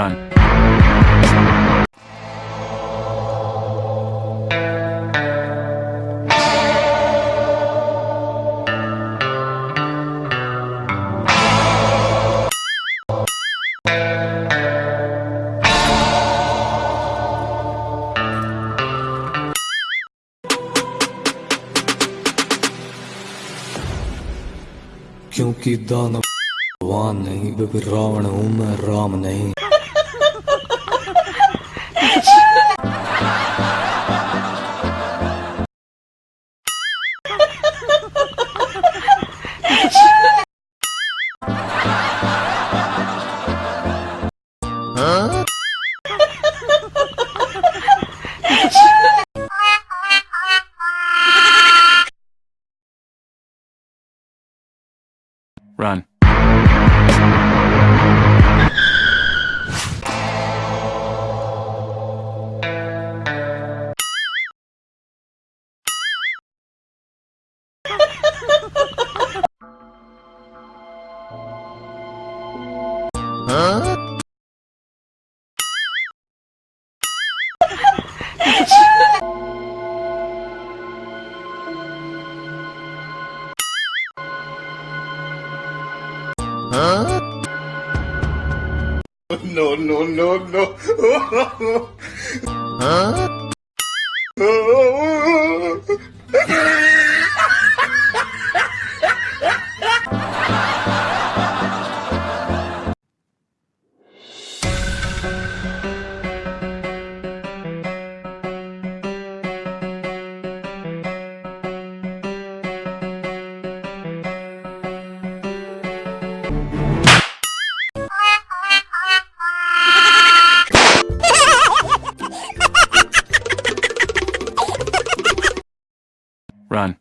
Run. क्योंकि दानव भगवान नहीं रावण हूँ मैं राम नहीं Run. No, no, no, no. Run.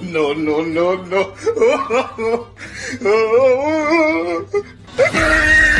No, no, no, no.